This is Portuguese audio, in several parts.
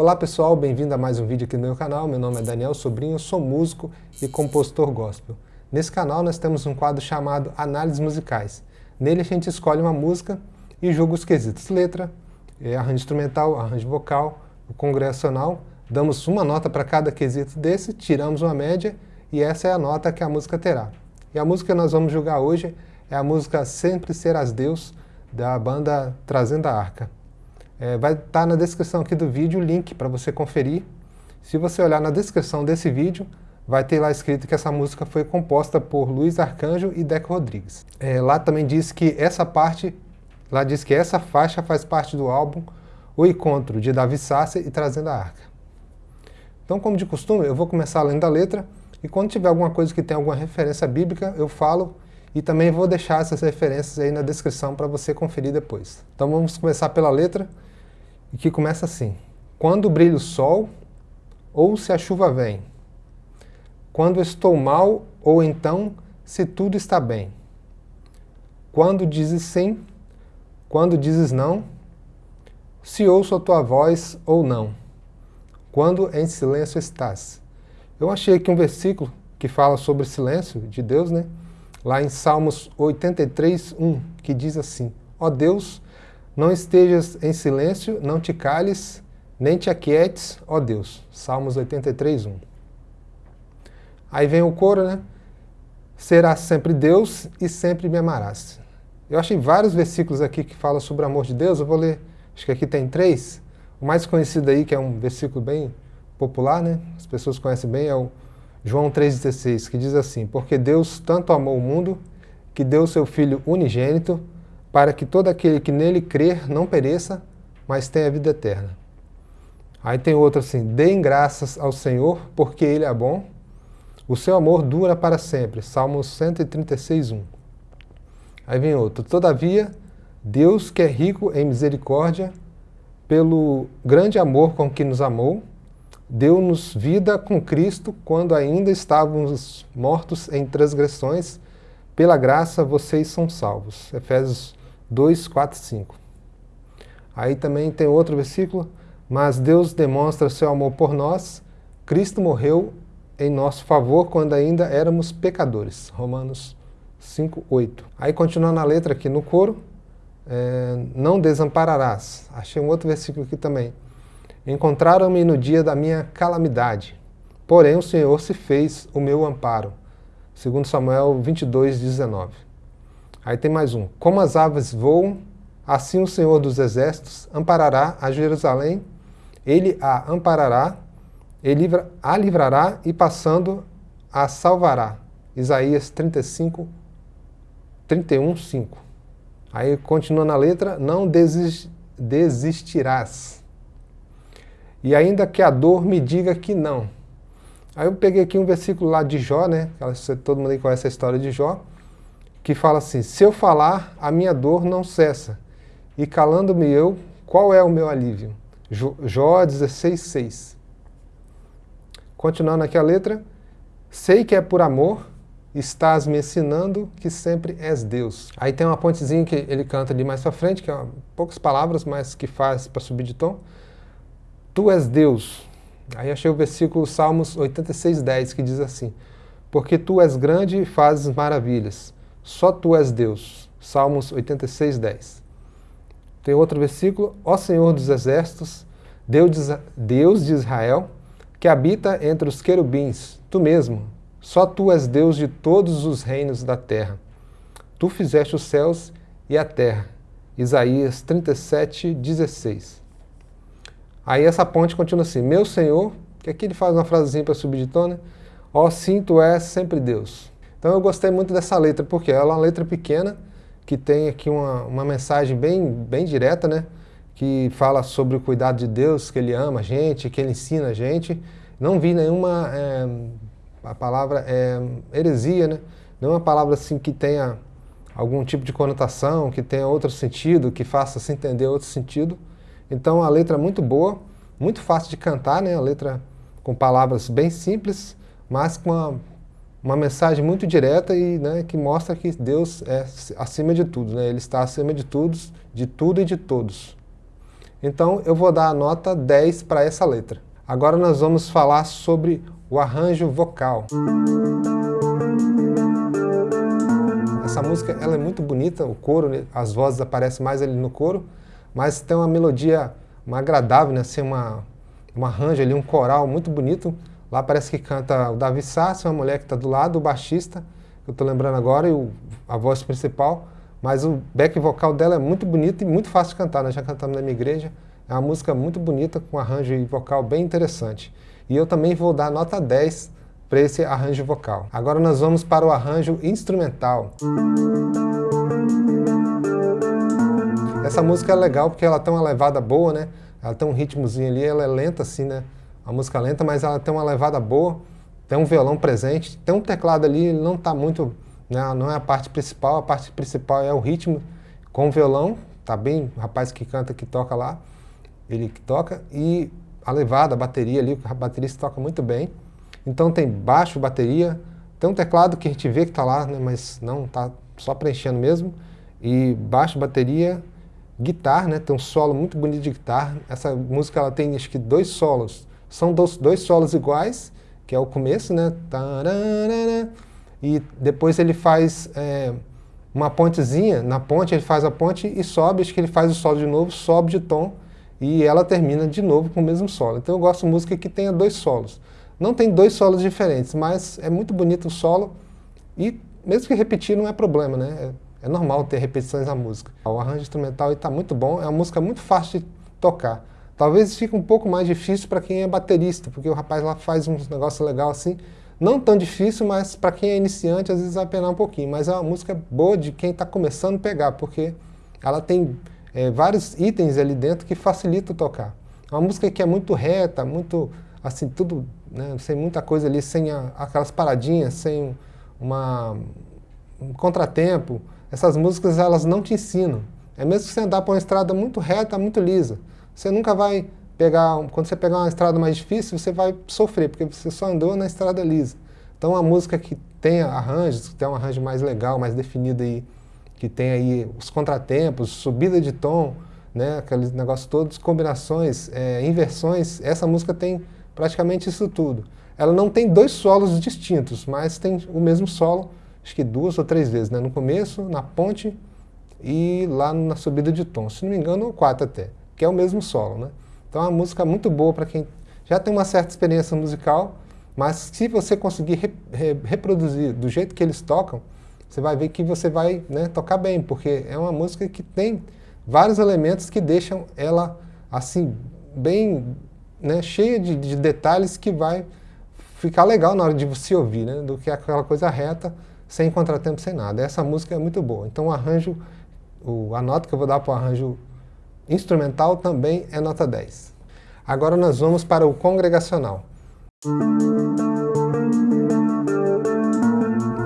Olá pessoal, bem-vindo a mais um vídeo aqui no meu canal. Meu nome é Daniel Sobrinho, sou músico e compositor gospel. Nesse canal nós temos um quadro chamado Análises Musicais. Nele a gente escolhe uma música e julga os quesitos letra, eh, arranjo instrumental, arranjo vocal, o congregacional. Damos uma nota para cada quesito desse, tiramos uma média e essa é a nota que a música terá. E a música que nós vamos julgar hoje é a música Sempre Serás Deus, da banda Trazendo a Arca. É, vai estar tá na descrição aqui do vídeo o link para você conferir. Se você olhar na descrição desse vídeo, vai ter lá escrito que essa música foi composta por Luiz Arcanjo e Deco Rodrigues. É, lá também diz que essa parte, lá diz que essa faixa faz parte do álbum O Encontro, de Davi Sassi e Trazendo a Arca. Então, como de costume, eu vou começar lendo a letra, e quando tiver alguma coisa que tem alguma referência bíblica, eu falo e também vou deixar essas referências aí na descrição para você conferir depois. Então vamos começar pela letra, que começa assim. Quando brilha o sol, ou se a chuva vem. Quando estou mal, ou então se tudo está bem. Quando dizes sim, quando dizes não, se ouço a tua voz ou não. Quando em silêncio estás. Eu achei aqui um versículo que fala sobre o silêncio de Deus, né? lá em Salmos 83, 1, que diz assim, Ó oh Deus, não estejas em silêncio, não te cales, nem te aquietes, ó Deus. Salmos 83, 1. Aí vem o coro, né? Serás sempre Deus e sempre me amarás. Eu achei vários versículos aqui que falam sobre o amor de Deus, eu vou ler, acho que aqui tem três. O mais conhecido aí, que é um versículo bem popular, né? As pessoas conhecem bem, é o João 3,16, que diz assim, Porque Deus tanto amou o mundo, que deu seu Filho unigênito, para que todo aquele que nele crer não pereça, mas tenha vida eterna. Aí tem outro assim, Deem graças ao Senhor, porque Ele é bom, o seu amor dura para sempre. Salmos 136, 1. Aí vem outro, Todavia, Deus que é rico em misericórdia, pelo grande amor com que nos amou, deu-nos vida com Cristo quando ainda estávamos mortos em transgressões, pela graça vocês são salvos. Efésios 2, 4, 5. Aí também tem outro versículo, mas Deus demonstra seu amor por nós, Cristo morreu em nosso favor quando ainda éramos pecadores. Romanos 5, 8. Aí continuando a letra aqui no coro, é, não desampararás. Achei um outro versículo aqui também. Encontraram-me no dia da minha calamidade, porém o Senhor se fez o meu amparo. Segundo Samuel 22, 19. Aí tem mais um. Como as aves voam, assim o Senhor dos Exércitos amparará a Jerusalém, ele a amparará, ele a livrará e passando a salvará. Isaías 35, 31, 5. Aí continua na letra, não desistirás e ainda que a dor me diga que não. Aí eu peguei aqui um versículo lá de Jó, né? Todo mundo aí conhece a história de Jó, que fala assim, se eu falar, a minha dor não cessa, e calando-me eu, qual é o meu alívio? Jó 16, 6. Continuando aqui a letra, sei que é por amor, estás me ensinando que sempre és Deus. Aí tem uma pontezinha que ele canta ali mais pra frente, que é poucas palavras, mas que faz para subir de tom. Tu és Deus. Aí achei o versículo Salmos 86, 10, que diz assim, Porque tu és grande e fazes maravilhas, só tu és Deus. Salmos 86, 10. Tem outro versículo, Ó Senhor dos Exércitos, Deus de Israel, que habita entre os querubins, tu mesmo, só tu és Deus de todos os reinos da terra. Tu fizeste os céus e a terra. Isaías 37, 16. Aí essa ponte continua assim, meu Senhor, que aqui ele faz uma frasezinha para tom, né? Ó sim, tu és sempre Deus. Então eu gostei muito dessa letra, porque ela é uma letra pequena, que tem aqui uma, uma mensagem bem, bem direta, né? Que fala sobre o cuidado de Deus, que Ele ama a gente, que Ele ensina a gente. Não vi nenhuma, é, a palavra é heresia, né? Nenhuma palavra assim que tenha algum tipo de conotação, que tenha outro sentido, que faça se entender outro sentido. Então a letra é muito boa, muito fácil de cantar, né? a letra com palavras bem simples, mas com uma, uma mensagem muito direta e né, que mostra que Deus é acima de tudo, né? Ele está acima de tudo, de tudo e de todos. Então eu vou dar a nota 10 para essa letra. Agora nós vamos falar sobre o arranjo vocal. Essa música ela é muito bonita, o coro, né, as vozes aparecem mais ali no coro, mas tem uma melodia uma agradável, né? assim, uma, um arranjo ali, um coral muito bonito. Lá parece que canta o Davi Sassi, uma mulher que está do lado, o baixista, que eu estou lembrando agora, e o, a voz principal. Mas o back vocal dela é muito bonito e muito fácil de cantar, nós já cantamos na minha igreja. É uma música muito bonita, com um arranjo vocal bem interessante. E eu também vou dar nota 10 para esse arranjo vocal. Agora nós vamos para o arranjo instrumental. Essa música é legal porque ela tem uma levada boa, né? Ela tem um ritmozinho ali, ela é lenta assim, né? A música é lenta, mas ela tem uma levada boa, tem um violão presente, tem um teclado ali, não está muito, né? não é a parte principal, a parte principal é o ritmo com o violão, tá bem, o rapaz que canta, que toca lá, ele que toca, e a levada, a bateria ali, a baterista toca muito bem. Então tem baixo, bateria, tem um teclado que a gente vê que está lá, né? mas não, está só preenchendo mesmo, e baixo, bateria, guitarra, né? Tem um solo muito bonito de guitarra. Essa música ela tem acho que dois solos. São dois, dois solos iguais, que é o começo, né? E depois ele faz é, uma pontezinha, na ponte ele faz a ponte e sobe, acho que ele faz o solo de novo, sobe de tom e ela termina de novo com o mesmo solo. Então eu gosto de música que tenha dois solos. Não tem dois solos diferentes, mas é muito bonito o solo e mesmo que repetir não é problema, né? É normal ter repetições na música. O arranjo instrumental está muito bom, é uma música muito fácil de tocar. Talvez fique um pouco mais difícil para quem é baterista, porque o rapaz lá faz uns negócios legais assim. Não tão difícil, mas para quem é iniciante às vezes vai penar um pouquinho. Mas é uma música boa de quem está começando a pegar, porque ela tem é, vários itens ali dentro que facilitam tocar. É uma música que é muito reta, muito, assim, tudo, né, sem muita coisa ali, sem a, aquelas paradinhas, sem uma, um contratempo. Essas músicas elas não te ensinam. É mesmo que você andar por uma estrada muito reta, muito lisa. Você nunca vai pegar, quando você pegar uma estrada mais difícil, você vai sofrer, porque você só andou na estrada lisa. Então a música que tem arranjos, que tem um arranjo mais legal, mais definido aí, que tem aí os contratempos, subida de tom, né, aqueles negócios todos, combinações, é, inversões, essa música tem praticamente isso tudo. Ela não tem dois solos distintos, mas tem o mesmo solo, acho que duas ou três vezes, né? no começo, na ponte e lá na subida de tom. Se não me engano, quatro até, que é o mesmo solo. Né? Então é uma música muito boa para quem já tem uma certa experiência musical, mas se você conseguir re, re, reproduzir do jeito que eles tocam, você vai ver que você vai né, tocar bem, porque é uma música que tem vários elementos que deixam ela assim bem né, cheia de, de detalhes que vai ficar legal na hora de você ouvir, né, do que aquela coisa reta sem contratempo, sem nada. Essa música é muito boa. Então o arranjo, o, a nota que eu vou dar para o arranjo instrumental também é nota 10. Agora nós vamos para o congregacional.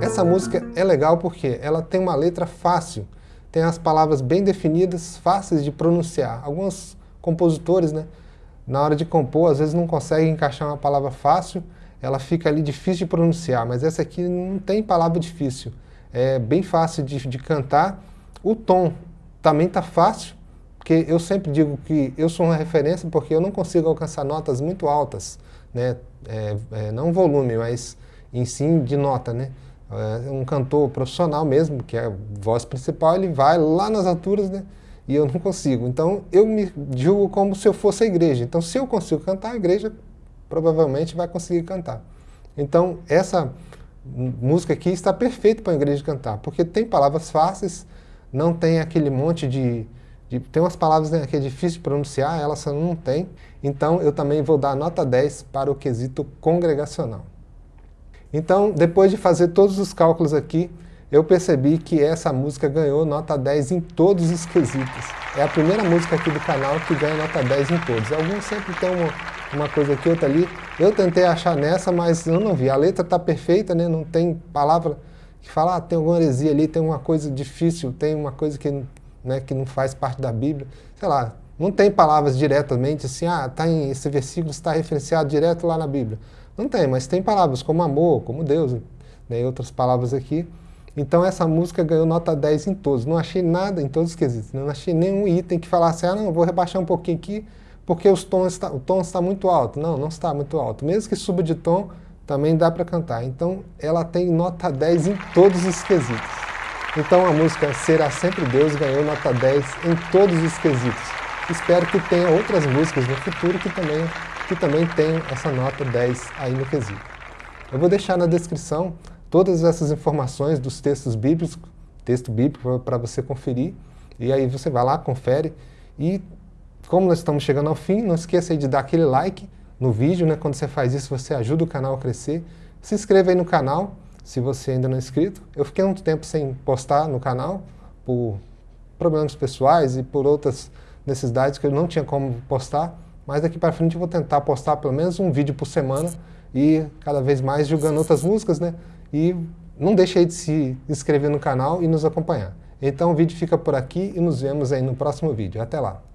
Essa música é legal porque ela tem uma letra fácil, tem as palavras bem definidas, fáceis de pronunciar. Alguns compositores, né, na hora de compor, às vezes não conseguem encaixar uma palavra fácil ela fica ali difícil de pronunciar, mas essa aqui não tem palavra difícil. É bem fácil de, de cantar. O tom também está fácil, porque eu sempre digo que eu sou uma referência porque eu não consigo alcançar notas muito altas, né? É, é, não volume, mas em si de nota, né? É, um cantor profissional mesmo, que é a voz principal, ele vai lá nas alturas, né? E eu não consigo. Então eu me julgo como se eu fosse a igreja. Então se eu consigo cantar, a igreja provavelmente vai conseguir cantar. Então, essa música aqui está perfeita para a igreja cantar, porque tem palavras fáceis, não tem aquele monte de... de tem umas palavras né, que é difícil de pronunciar, elas não tem. Então, eu também vou dar nota 10 para o quesito congregacional. Então, depois de fazer todos os cálculos aqui, eu percebi que essa música ganhou nota 10 em todos os quesitos. É a primeira música aqui do canal que ganha nota 10 em todos. Alguns sempre tem uma, uma coisa aqui, outra ali. Eu tentei achar nessa, mas eu não vi. A letra está perfeita, né? não tem palavra que fala, ah, tem alguma heresia ali, tem uma coisa difícil, tem uma coisa que, né, que não faz parte da Bíblia. Sei lá, não tem palavras diretamente assim, ah, tá em, esse versículo está referenciado direto lá na Bíblia. Não tem, mas tem palavras como amor, como Deus, né, e outras palavras aqui. Então essa música ganhou nota 10 em todos. Não achei nada em todos os quesitos. Não achei nenhum item que falasse, ah não, vou rebaixar um pouquinho aqui porque os tons está, o tom está muito alto. Não, não está muito alto. Mesmo que suba de tom, também dá para cantar. Então ela tem nota 10 em todos os quesitos. Então a música Será Sempre Deus ganhou nota 10 em todos os quesitos. Espero que tenha outras músicas no futuro que também, que também tenham essa nota 10 aí no quesito. Eu vou deixar na descrição todas essas informações dos textos bíblicos, texto bíblico para você conferir, e aí você vai lá, confere, e como nós estamos chegando ao fim, não esqueça de dar aquele like no vídeo, né? quando você faz isso você ajuda o canal a crescer, se inscreva aí no canal, se você ainda não é inscrito. Eu fiquei um tempo sem postar no canal, por problemas pessoais e por outras necessidades que eu não tinha como postar, mas daqui para frente eu vou tentar postar pelo menos um vídeo por semana e cada vez mais jogando outras músicas, né? E não deixe aí de se inscrever no canal e nos acompanhar. Então o vídeo fica por aqui e nos vemos aí no próximo vídeo. Até lá!